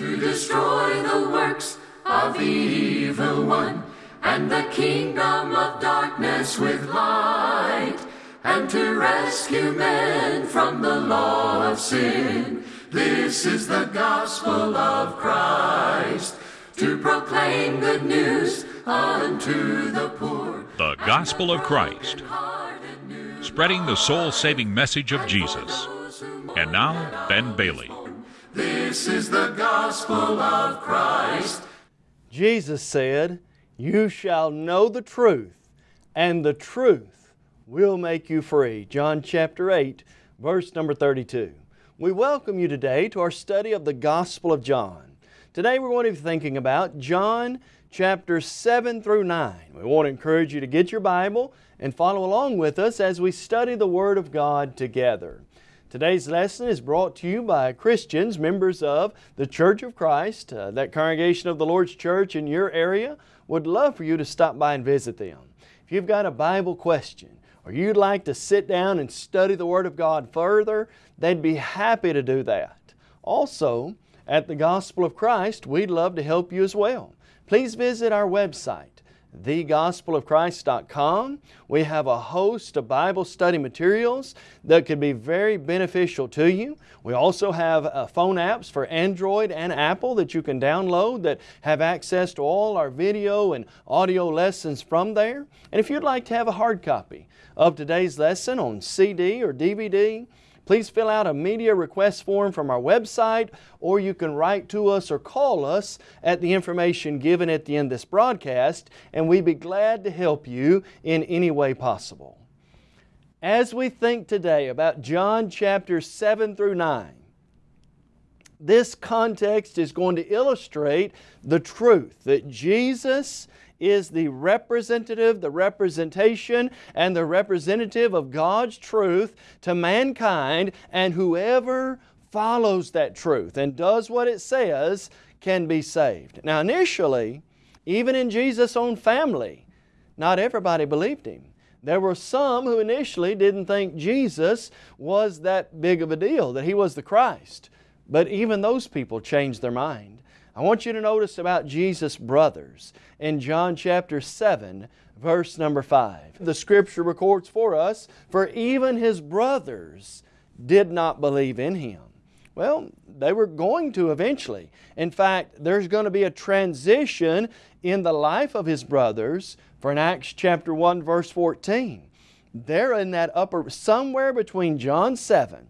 to destroy the works of the evil one and the kingdom of darkness with light and to rescue men from the law of sin. This is the gospel of Christ to proclaim good news unto the poor. The Gospel of Christ, spreading the soul saving message of Jesus. And now, Ben Bailey. This is the gospel of Christ. Jesus said, You shall know the truth, and the truth will make you free. John chapter 8, verse number 32. We welcome you today to our study of the Gospel of John. Today we're going to be thinking about John chapter 7 through 9. We want to encourage you to get your Bible and follow along with us as we study the Word of God together. Today's lesson is brought to you by Christians, members of the Church of Christ, uh, that congregation of the Lord's Church in your area. Would love for you to stop by and visit them. If you've got a Bible question or you'd like to sit down and study the Word of God further, they'd be happy to do that. Also, at the Gospel of Christ, we'd love to help you as well. Please visit our website, thegospelofchrist.com. We have a host of Bible study materials that could be very beneficial to you. We also have uh, phone apps for Android and Apple that you can download that have access to all our video and audio lessons from there. And if you'd like to have a hard copy of today's lesson on CD or DVD, Please fill out a media request form from our website or you can write to us or call us at the information given at the end of this broadcast and we'd be glad to help you in any way possible. As we think today about John chapter 7 through 9, this context is going to illustrate the truth that Jesus is the representative, the representation, and the representative of God's truth to mankind, and whoever follows that truth and does what it says can be saved. Now initially, even in Jesus' own family, not everybody believed Him. There were some who initially didn't think Jesus was that big of a deal, that He was the Christ. But even those people changed their mind. I want you to notice about Jesus' brothers in John chapter 7, verse number 5. The Scripture records for us, For even His brothers did not believe in Him. Well, they were going to eventually. In fact, there's going to be a transition in the life of His brothers for in Acts chapter 1 verse 14. They're in that upper, somewhere between John 7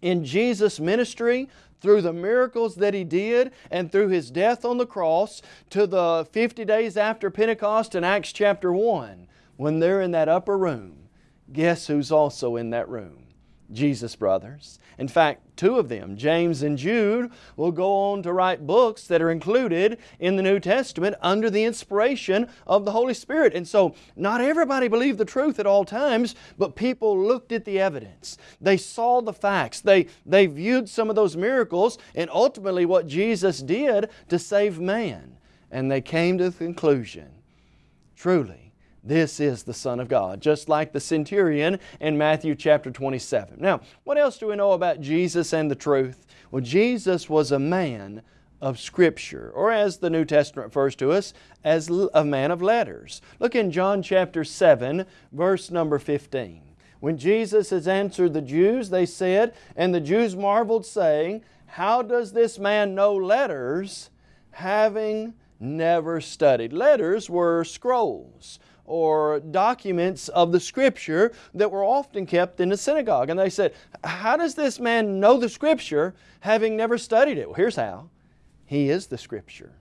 in Jesus' ministry through the miracles that He did and through His death on the cross to the 50 days after Pentecost in Acts chapter 1 when they're in that upper room, guess who's also in that room? Jesus' brothers. In fact, two of them, James and Jude, will go on to write books that are included in the New Testament under the inspiration of the Holy Spirit. And so, not everybody believed the truth at all times, but people looked at the evidence. They saw the facts. They, they viewed some of those miracles and ultimately what Jesus did to save man. And they came to the conclusion, truly, this is the Son of God, just like the centurion in Matthew chapter 27. Now, what else do we know about Jesus and the truth? Well, Jesus was a man of Scripture, or as the New Testament refers to us, as a man of letters. Look in John chapter 7, verse number 15. When Jesus has answered the Jews, they said, and the Jews marveled, saying, How does this man know letters, having never studied? Letters were scrolls or documents of the Scripture that were often kept in the synagogue. And they said, how does this man know the Scripture having never studied it? Well, here's how. He is the Scripture.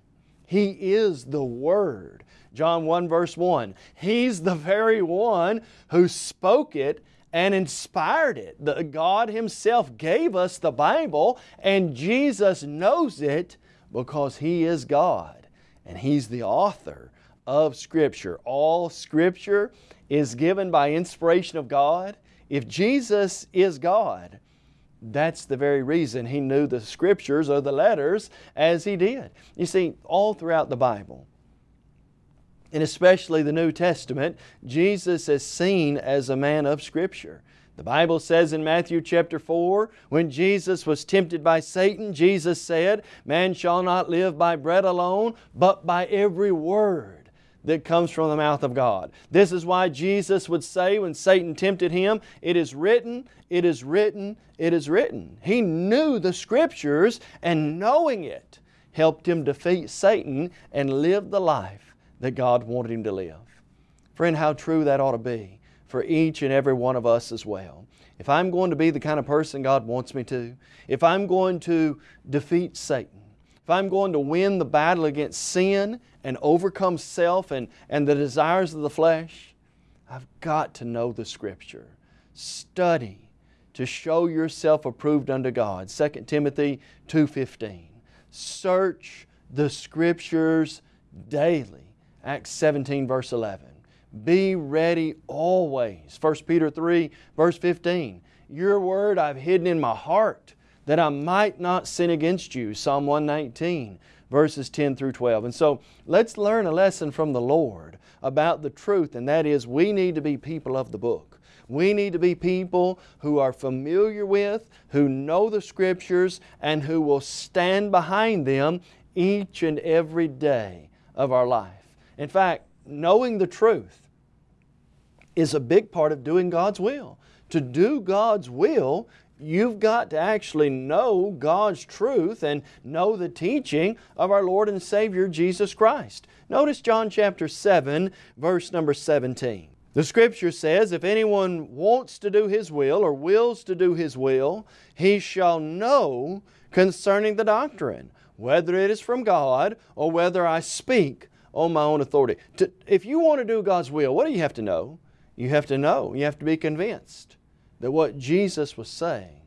He is the Word. John 1 verse 1. He's the very one who spoke it and inspired it. The, God Himself gave us the Bible and Jesus knows it because He is God and He's the author of Scripture. All Scripture is given by inspiration of God. If Jesus is God, that's the very reason He knew the Scriptures or the letters as He did. You see, all throughout the Bible, and especially the New Testament, Jesus is seen as a man of Scripture. The Bible says in Matthew chapter 4, when Jesus was tempted by Satan, Jesus said, Man shall not live by bread alone, but by every word that comes from the mouth of God. This is why Jesus would say when Satan tempted Him, It is written, it is written, it is written. He knew the Scriptures and knowing it helped him defeat Satan and live the life that God wanted him to live. Friend, how true that ought to be for each and every one of us as well. If I'm going to be the kind of person God wants me to, if I'm going to defeat Satan, if I'm going to win the battle against sin and overcome self and, and the desires of the flesh, I've got to know the Scripture. Study to show yourself approved unto God. 2 Timothy 2.15. Search the Scriptures daily. Acts 17 verse 11. Be ready always. 1 Peter 3 verse 15. Your word I've hidden in my heart that I might not sin against you. Psalm 119 verses 10 through 12. And so let's learn a lesson from the Lord about the truth and that is we need to be people of the book. We need to be people who are familiar with, who know the Scriptures, and who will stand behind them each and every day of our life. In fact, knowing the truth is a big part of doing God's will. To do God's will, you've got to actually know God's truth and know the teaching of our Lord and Savior Jesus Christ. Notice John chapter 7, verse number 17. The Scripture says, if anyone wants to do His will or wills to do His will, he shall know concerning the doctrine, whether it is from God or whether I speak on my own authority. If you want to do God's will, what do you have to know? You have to know, you have to be convinced that what Jesus was saying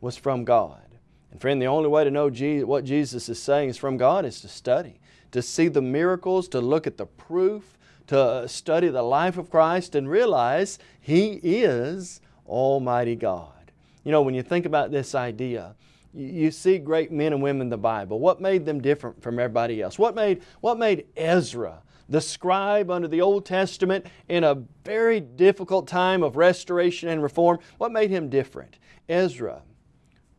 was from God. And friend, the only way to know what Jesus is saying is from God is to study, to see the miracles, to look at the proof, to uh, study the life of Christ and realize He is Almighty God. You know, when you think about this idea, you see great men and women in the Bible. What made them different from everybody else? What made, what made Ezra, the scribe under the Old Testament, in a very difficult time of restoration and reform, what made him different? Ezra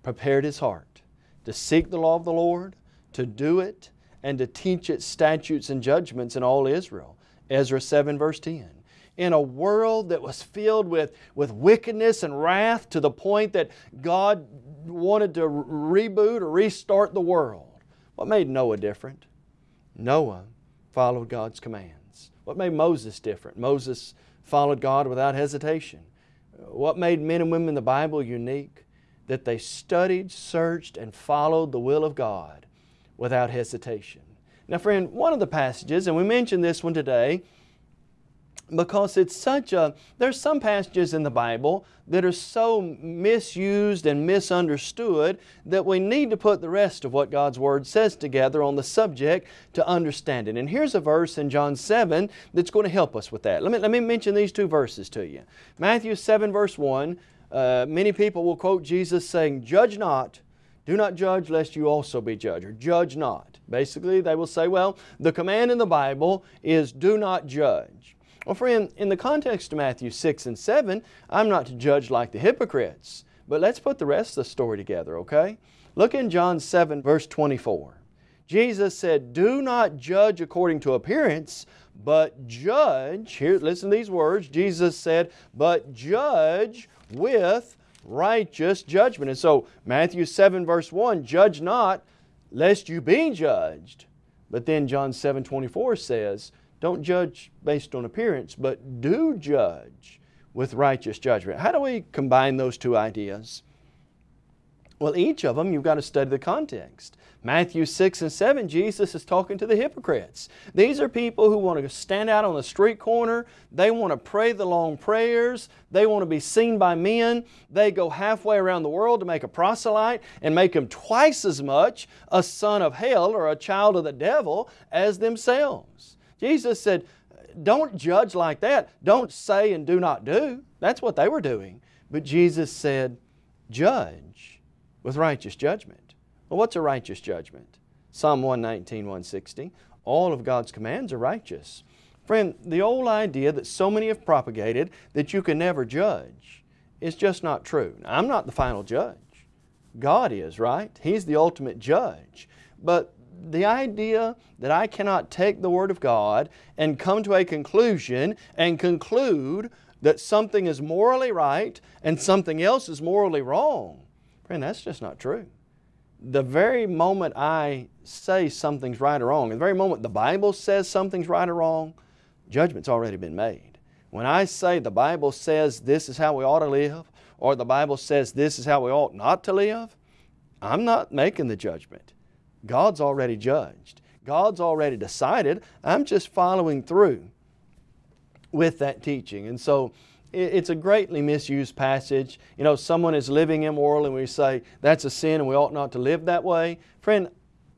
prepared his heart to seek the law of the Lord, to do it, and to teach its statutes and judgments in all Israel. Ezra 7 verse 10 in a world that was filled with, with wickedness and wrath to the point that God wanted to reboot or restart the world. What made Noah different? Noah followed God's commands. What made Moses different? Moses followed God without hesitation. What made men and women in the Bible unique? That they studied, searched, and followed the will of God without hesitation. Now friend, one of the passages, and we mentioned this one today, because it's such a, there's some passages in the Bible that are so misused and misunderstood that we need to put the rest of what God's Word says together on the subject to understand it. And here's a verse in John 7 that's going to help us with that. Let me, let me mention these two verses to you. Matthew 7 verse 1, uh, many people will quote Jesus saying, Judge not, do not judge lest you also be judged, or judge not. Basically, they will say, well, the command in the Bible is do not judge. Well friend, in the context of Matthew 6 and 7, I'm not to judge like the hypocrites. But let's put the rest of the story together, okay? Look in John 7 verse 24. Jesus said, Do not judge according to appearance, but judge, here listen to these words, Jesus said, but judge with righteous judgment. And so Matthew 7 verse 1, judge not lest you be judged. But then John 7 24 says, don't judge based on appearance, but do judge with righteous judgment. How do we combine those two ideas? Well, each of them you've got to study the context. Matthew 6 and 7, Jesus is talking to the hypocrites. These are people who want to stand out on the street corner. They want to pray the long prayers. They want to be seen by men. They go halfway around the world to make a proselyte and make him twice as much a son of hell or a child of the devil as themselves. Jesus said, don't judge like that. Don't say and do not do. That's what they were doing. But Jesus said, judge with righteous judgment. Well, what's a righteous judgment? Psalm 119, 160. All of God's commands are righteous. Friend, the old idea that so many have propagated that you can never judge is just not true. Now, I'm not the final judge. God is, right? He's the ultimate judge. But the idea that I cannot take the Word of God and come to a conclusion and conclude that something is morally right and something else is morally wrong, friend, that's just not true. The very moment I say something's right or wrong, the very moment the Bible says something's right or wrong, judgment's already been made. When I say the Bible says this is how we ought to live, or the Bible says this is how we ought not to live, I'm not making the judgment. God's already judged. God's already decided. I'm just following through with that teaching. And so it's a greatly misused passage. You know, someone is living immoral and we say that's a sin and we ought not to live that way. Friend,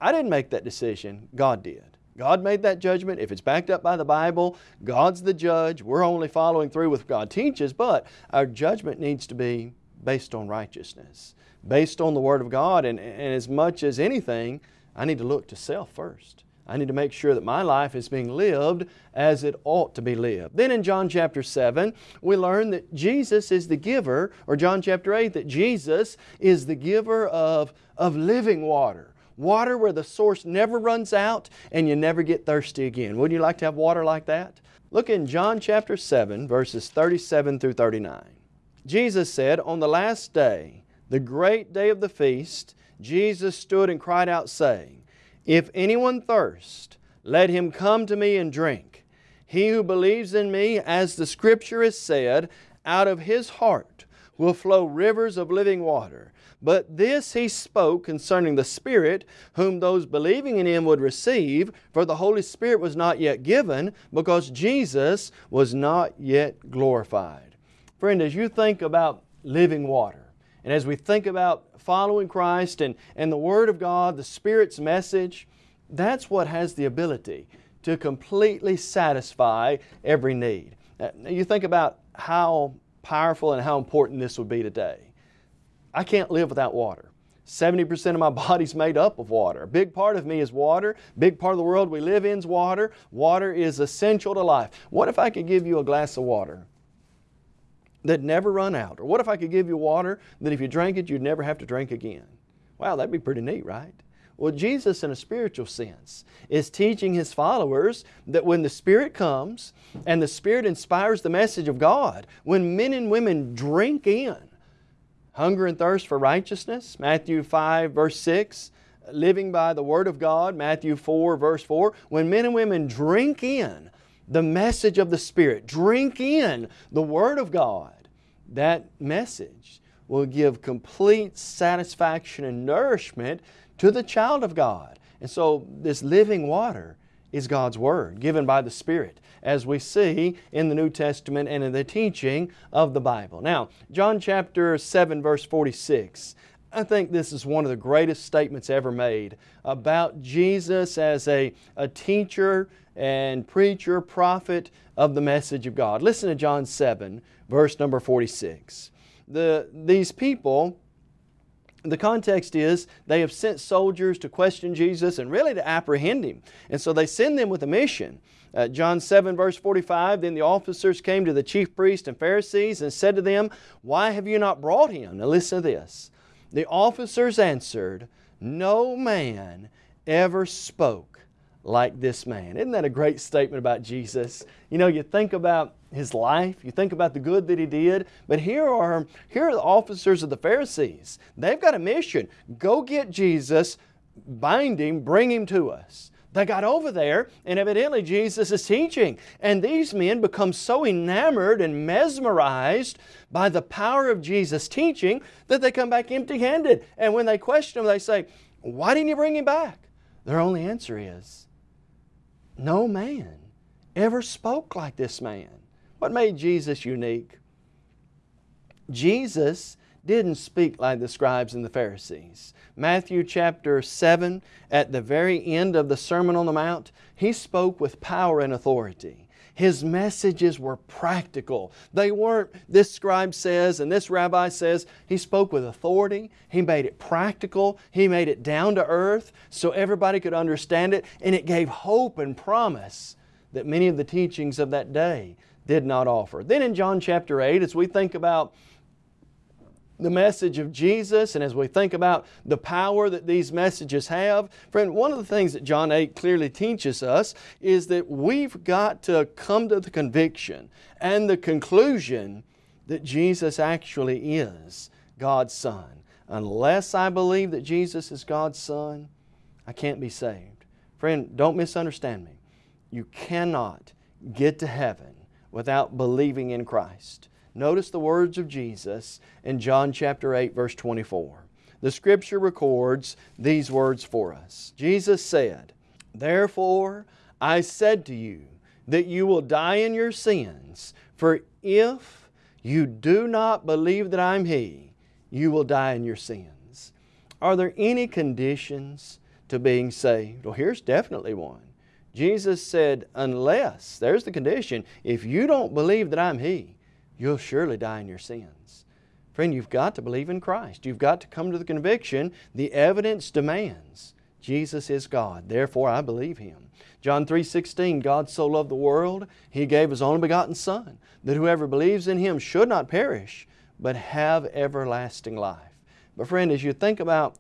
I didn't make that decision. God did. God made that judgment. If it's backed up by the Bible, God's the judge. We're only following through with what God teaches, but our judgment needs to be based on righteousness, based on the Word of God. And, and as much as anything, I need to look to self first. I need to make sure that my life is being lived as it ought to be lived. Then in John chapter 7, we learn that Jesus is the giver, or John chapter 8, that Jesus is the giver of, of living water. Water where the source never runs out and you never get thirsty again. Wouldn't you like to have water like that? Look in John chapter 7, verses 37 through 39. Jesus said, On the last day, the great day of the feast, Jesus stood and cried out, saying, If anyone thirst, let him come to me and drink. He who believes in me, as the Scripture has said, out of his heart will flow rivers of living water. But this he spoke concerning the Spirit, whom those believing in him would receive, for the Holy Spirit was not yet given, because Jesus was not yet glorified. Friend, as you think about living water, and as we think about following Christ and, and the Word of God, the Spirit's message, that's what has the ability to completely satisfy every need. Now, you think about how powerful and how important this would be today. I can't live without water. 70% of my body's made up of water. A big part of me is water. Big part of the world we live in is water. Water is essential to life. What if I could give you a glass of water that never run out? Or what if I could give you water that if you drank it, you'd never have to drink again? Wow, that'd be pretty neat, right? Well, Jesus, in a spiritual sense, is teaching His followers that when the Spirit comes and the Spirit inspires the message of God, when men and women drink in hunger and thirst for righteousness, Matthew 5 verse 6, living by the Word of God, Matthew 4 verse 4, when men and women drink in the message of the Spirit, drink in the Word of God, that message will give complete satisfaction and nourishment to the child of God. And so this living water is God's Word given by the Spirit as we see in the New Testament and in the teaching of the Bible. Now, John chapter 7 verse 46. I think this is one of the greatest statements ever made about Jesus as a, a teacher and preacher, prophet of the message of God. Listen to John 7, verse number 46. The, these people, the context is they have sent soldiers to question Jesus and really to apprehend Him. And so they send them with a mission. Uh, John 7 verse 45, Then the officers came to the chief priests and Pharisees and said to them, Why have you not brought him? Now listen to this. The officers answered, No man ever spoke like this man. Isn't that a great statement about Jesus? You know, you think about His life, you think about the good that He did, but here are, here are the officers of the Pharisees. They've got a mission. Go get Jesus, bind Him, bring Him to us. They got over there, and evidently Jesus is teaching. And these men become so enamored and mesmerized by the power of Jesus' teaching that they come back empty handed. And when they question him, they say, Why didn't you bring him back? Their only answer is, No man ever spoke like this man. What made Jesus unique? Jesus didn't speak like the scribes and the Pharisees. Matthew chapter 7, at the very end of the Sermon on the Mount, He spoke with power and authority. His messages were practical. They weren't, this scribe says and this rabbi says. He spoke with authority. He made it practical. He made it down to earth so everybody could understand it. And it gave hope and promise that many of the teachings of that day did not offer. Then in John chapter 8, as we think about the message of Jesus and as we think about the power that these messages have, friend, one of the things that John 8 clearly teaches us is that we've got to come to the conviction and the conclusion that Jesus actually is God's Son. Unless I believe that Jesus is God's Son, I can't be saved. Friend, don't misunderstand me. You cannot get to heaven without believing in Christ. Notice the words of Jesus in John chapter 8 verse 24. The Scripture records these words for us. Jesus said, Therefore I said to you that you will die in your sins, for if you do not believe that I'm He, you will die in your sins. Are there any conditions to being saved? Well, here's definitely one. Jesus said, unless, there's the condition, if you don't believe that I'm He, you'll surely die in your sins. Friend, you've got to believe in Christ. You've got to come to the conviction. The evidence demands Jesus is God. Therefore, I believe Him. John 3.16, God so loved the world, He gave His only begotten Son, that whoever believes in Him should not perish, but have everlasting life. But friend, as you think about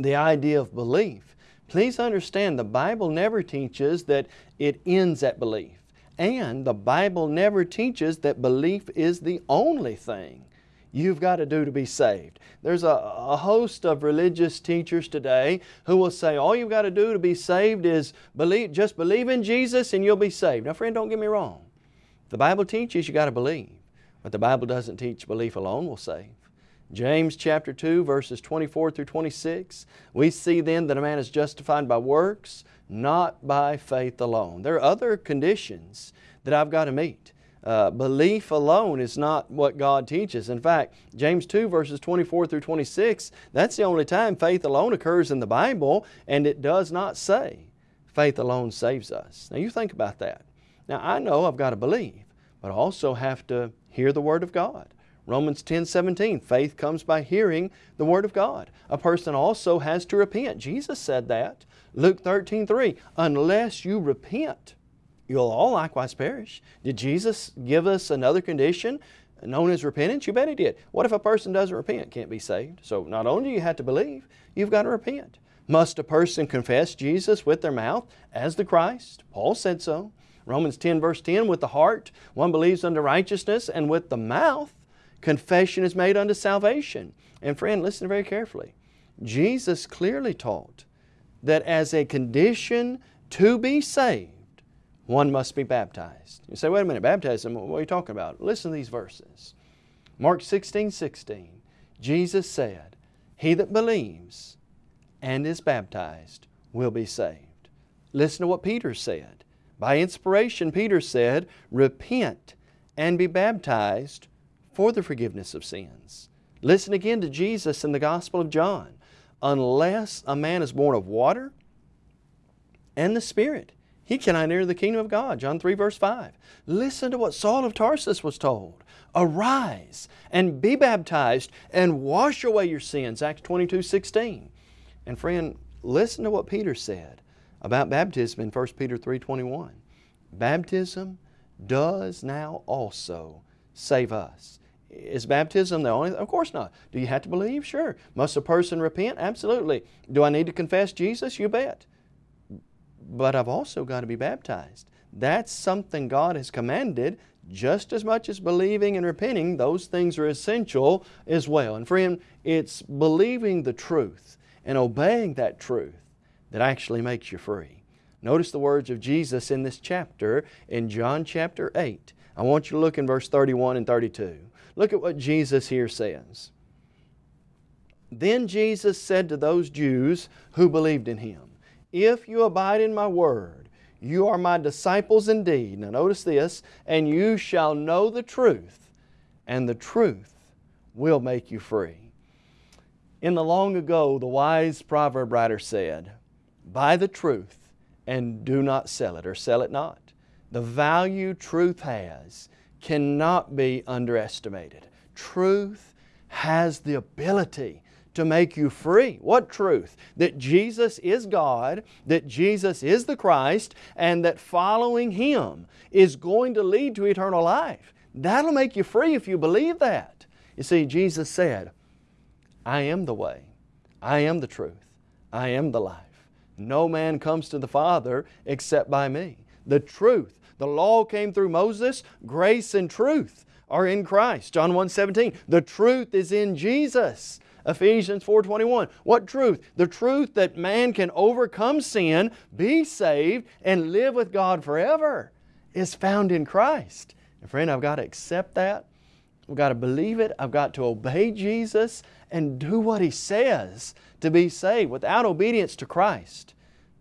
the idea of belief, please understand the Bible never teaches that it ends at belief. And the Bible never teaches that belief is the only thing you've got to do to be saved. There's a, a, host of religious teachers today who will say all you've got to do to be saved is believe, just believe in Jesus and you'll be saved. Now friend, don't get me wrong. The Bible teaches you got to believe, but the Bible doesn't teach belief alone will save. James chapter 2 verses 24 through 26, we see then that a man is justified by works, not by faith alone. There are other conditions that I've got to meet. Uh, belief alone is not what God teaches. In fact, James 2 verses 24 through 26, that's the only time faith alone occurs in the Bible and it does not say faith alone saves us. Now you think about that. Now I know I've got to believe, but I also have to hear the Word of God. Romans 10, 17, faith comes by hearing the Word of God. A person also has to repent. Jesus said that. Luke 13, 3, unless you repent, you'll all likewise perish. Did Jesus give us another condition known as repentance? You bet He did. What if a person doesn't repent? Can't be saved. So not only do you have to believe, you've got to repent. Must a person confess Jesus with their mouth as the Christ? Paul said so. Romans 10 verse 10, with the heart one believes unto righteousness and with the mouth confession is made unto salvation. And friend, listen very carefully. Jesus clearly taught that as a condition to be saved, one must be baptized. You say, wait a minute, baptism, what are you talking about? Listen to these verses. Mark 16, 16, Jesus said, He that believes and is baptized will be saved. Listen to what Peter said. By inspiration, Peter said, Repent and be baptized for the forgiveness of sins. Listen again to Jesus in the Gospel of John unless a man is born of water and the Spirit, he cannot enter the kingdom of God. John 3 verse 5. Listen to what Saul of Tarsus was told. Arise and be baptized and wash away your sins. Acts 22, 16. And friend, listen to what Peter said about baptism in 1 Peter 3, 21. Baptism does now also save us. Is baptism the only? Of course not. Do you have to believe? Sure. Must a person repent? Absolutely. Do I need to confess Jesus? You bet. But I've also got to be baptized. That's something God has commanded just as much as believing and repenting, those things are essential as well. And friend, it's believing the truth and obeying that truth that actually makes you free. Notice the words of Jesus in this chapter in John chapter 8. I want you to look in verse 31 and 32. Look at what Jesus here says. Then Jesus said to those Jews who believed in Him, If you abide in my word, you are my disciples indeed. Now notice this, and you shall know the truth, and the truth will make you free. In the long ago, the wise proverb writer said, Buy the truth and do not sell it, or sell it not. The value truth has cannot be underestimated. Truth has the ability to make you free. What truth? That Jesus is God, that Jesus is the Christ, and that following Him is going to lead to eternal life. That'll make you free if you believe that. You see, Jesus said, I am the way, I am the truth, I am the life. No man comes to the Father except by me. The truth. The law came through Moses, grace and truth are in Christ. John 1 17. The truth is in Jesus. Ephesians 4.21. What truth? The truth that man can overcome sin, be saved, and live with God forever is found in Christ. And friend, I've got to accept that. I've got to believe it. I've got to obey Jesus and do what He says to be saved. Without obedience to Christ,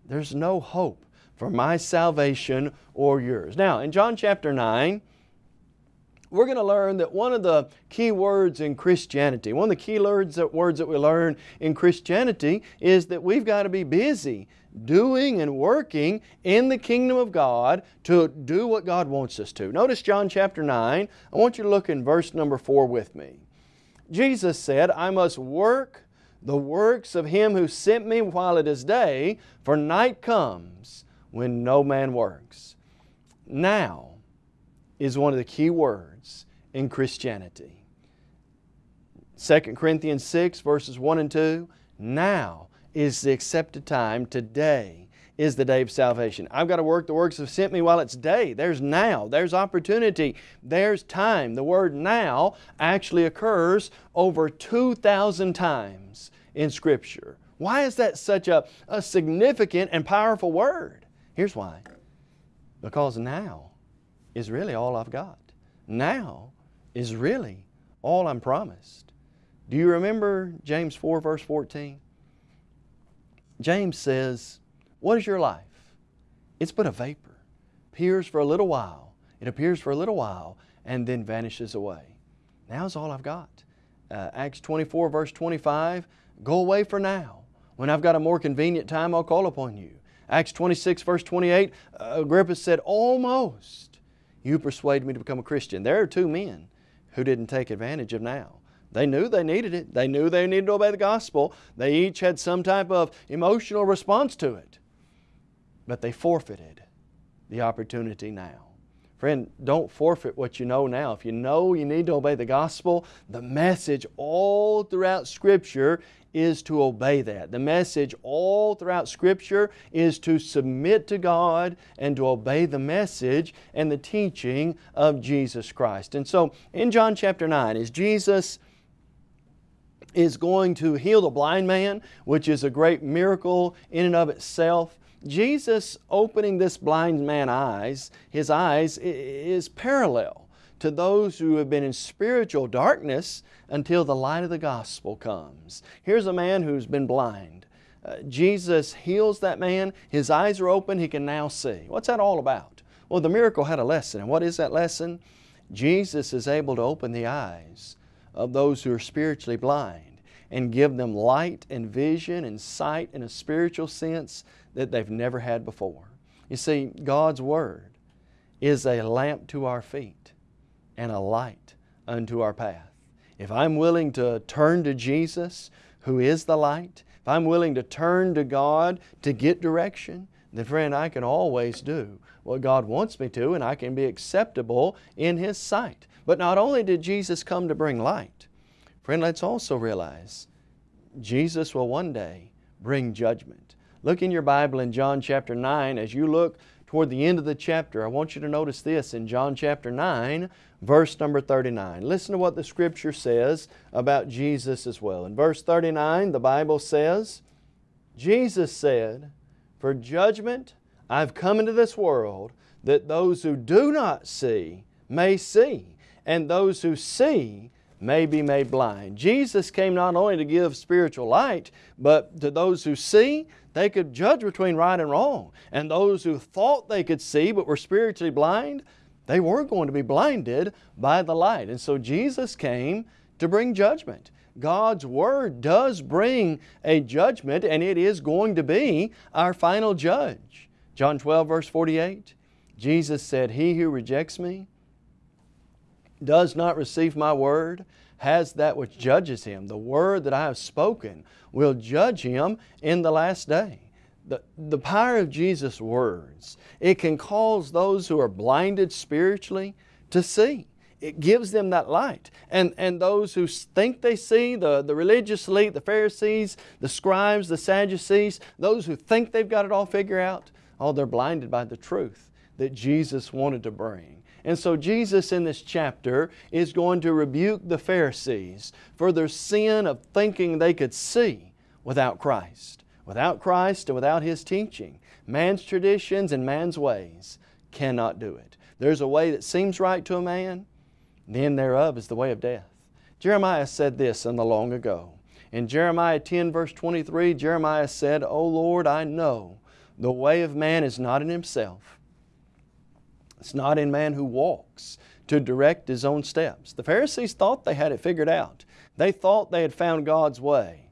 there's no hope for my salvation or yours. Now, in John chapter 9, we're going to learn that one of the key words in Christianity, one of the key words that, words that we learn in Christianity is that we've got to be busy doing and working in the kingdom of God to do what God wants us to. Notice John chapter 9. I want you to look in verse number 4 with me. Jesus said, I must work the works of Him who sent me while it is day, for night comes when no man works. Now is one of the key words in Christianity. 2 Corinthians 6 verses 1 and 2, now is the accepted time, today is the day of salvation. I've got to work the works of sent me while it's day. There's now, there's opportunity, there's time. The word now actually occurs over 2,000 times in Scripture. Why is that such a, a significant and powerful word? Here's why. Because now is really all I've got. Now is really all I'm promised. Do you remember James 4 verse 14? James says, What is your life? It's but a vapor. Appears for a little while. It appears for a little while and then vanishes away. Now is all I've got. Uh, Acts 24 verse 25, Go away for now. When I've got a more convenient time, I'll call upon you. Acts 26 verse 28, uh, Agrippa said, Almost you persuaded me to become a Christian. There are two men who didn't take advantage of now. They knew they needed it. They knew they needed to obey the gospel. They each had some type of emotional response to it. But they forfeited the opportunity now. Friend, don't forfeit what you know now. If you know you need to obey the gospel, the message all throughout Scripture is to obey that. The message all throughout Scripture is to submit to God and to obey the message and the teaching of Jesus Christ. And so in John chapter 9, as Jesus is going to heal the blind man, which is a great miracle in and of itself, Jesus opening this blind man's eyes, his eyes, is parallel to those who have been in spiritual darkness until the light of the gospel comes. Here's a man who's been blind. Uh, Jesus heals that man. His eyes are open. He can now see. What's that all about? Well, the miracle had a lesson. And what is that lesson? Jesus is able to open the eyes of those who are spiritually blind and give them light and vision and sight in a spiritual sense that they've never had before. You see, God's Word is a lamp to our feet and a light unto our path. If I'm willing to turn to Jesus, who is the light, if I'm willing to turn to God to get direction, then friend, I can always do what God wants me to and I can be acceptable in His sight. But not only did Jesus come to bring light, friend, let's also realize Jesus will one day bring judgment. Look in your Bible in John chapter 9. As you look toward the end of the chapter, I want you to notice this in John chapter 9, verse number 39. Listen to what the Scripture says about Jesus as well. In verse 39, the Bible says, Jesus said, For judgment I've come into this world that those who do not see may see, and those who see may be made blind. Jesus came not only to give spiritual light, but to those who see, they could judge between right and wrong. And those who thought they could see but were spiritually blind, they were going to be blinded by the light. And so Jesus came to bring judgment. God's Word does bring a judgment and it is going to be our final judge. John 12 verse 48, Jesus said, He who rejects me does not receive my word has that which judges him. The word that I have spoken will judge him in the last day. The, the power of Jesus' words, it can cause those who are blinded spiritually to see. it gives them that light. And, and those who think they see, the, the religious elite, the Pharisees, the scribes, the Sadducees, those who think they've got it all figured out, oh, they're blinded by the truth that Jesus wanted to bring. And so Jesus in this chapter is going to rebuke the Pharisees for their sin of thinking they could see without Christ. Without Christ and without His teaching, man's traditions and man's ways cannot do it. There's a way that seems right to a man, the end thereof is the way of death. Jeremiah said this in the long ago. In Jeremiah 10 verse 23, Jeremiah said, O Lord, I know the way of man is not in himself. It's not in man who walks to direct his own steps. The Pharisees thought they had it figured out. They thought they had found God's way.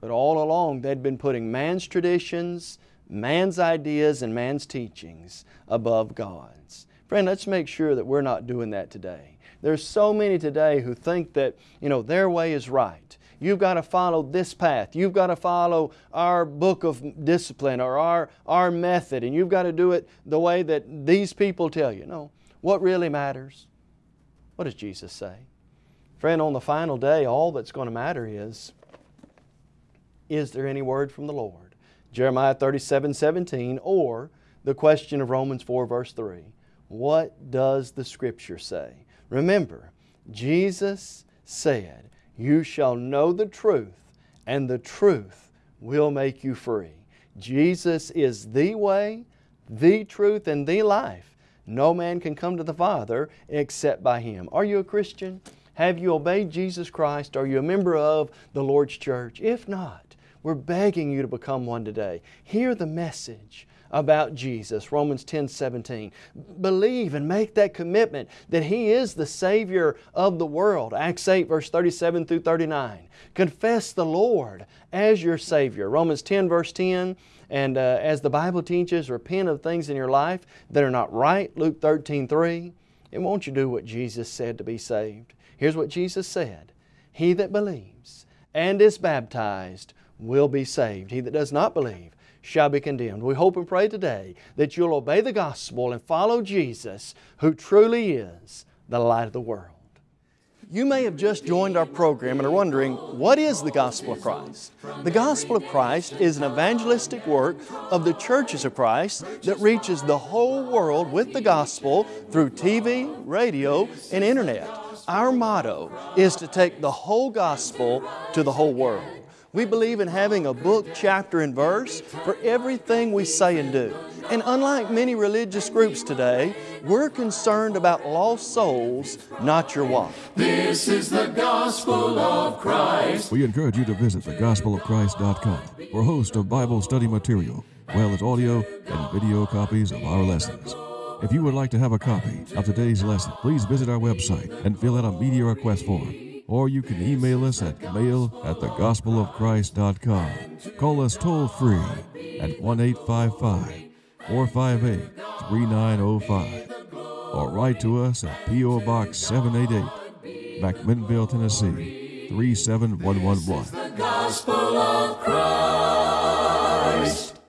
But all along they'd been putting man's traditions, man's ideas, and man's teachings above God's. Friend, let's make sure that we're not doing that today. There's so many today who think that, you know, their way is right. You've got to follow this path. You've got to follow our book of discipline or our, our method, and you've got to do it the way that these people tell you. No. What really matters? What does Jesus say? Friend, on the final day, all that's going to matter is, is there any word from the Lord? Jeremiah 37, 17, or the question of Romans 4, verse 3. What does the Scripture say? Remember, Jesus said, You shall know the truth, and the truth will make you free. Jesus is the way, the truth, and the life. No man can come to the Father except by Him. Are you a Christian? Have you obeyed Jesus Christ? Are you a member of the Lord's church? If not, we're begging you to become one today. Hear the message about Jesus, Romans 10, 17. Believe and make that commitment that He is the Savior of the world, Acts 8, verse 37 through 39. Confess the Lord as your Savior, Romans 10, verse 10. And uh, as the Bible teaches, repent of things in your life that are not right, Luke 13, 3. And won't you do what Jesus said to be saved? Here's what Jesus said. He that believes and is baptized will be saved. He that does not believe shall be condemned. We hope and pray today that you'll obey the gospel and follow Jesus, who truly is the light of the world. You may have just joined our program and are wondering, what is the Gospel of Christ? The Gospel of Christ is an evangelistic work of the churches of Christ that reaches the whole world with the gospel through TV, radio, and internet. Our motto is to take the whole gospel to the whole world. We believe in having a book, chapter, and verse for everything we say and do. And unlike many religious groups today, we're concerned about lost souls, not your wife. This is the gospel of Christ. We encourage you to visit thegospelofchrist.com for a host of Bible study material, as well as audio and video copies of our lessons. If you would like to have a copy of today's lesson, please visit our website and fill out a media request form or you can email us at mail at thegospelofchrist.com. Call us toll free at 1 855 458 3905 or write to us at P.O. Box 788, McMinnville, Tennessee 37111.